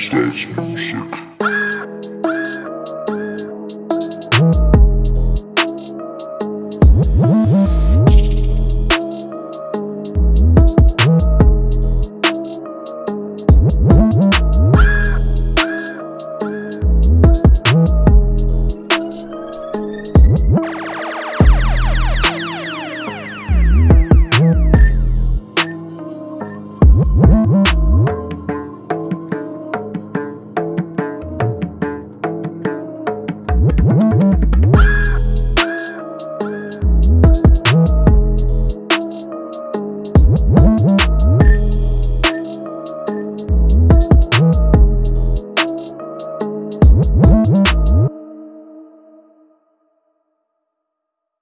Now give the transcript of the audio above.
Stage music.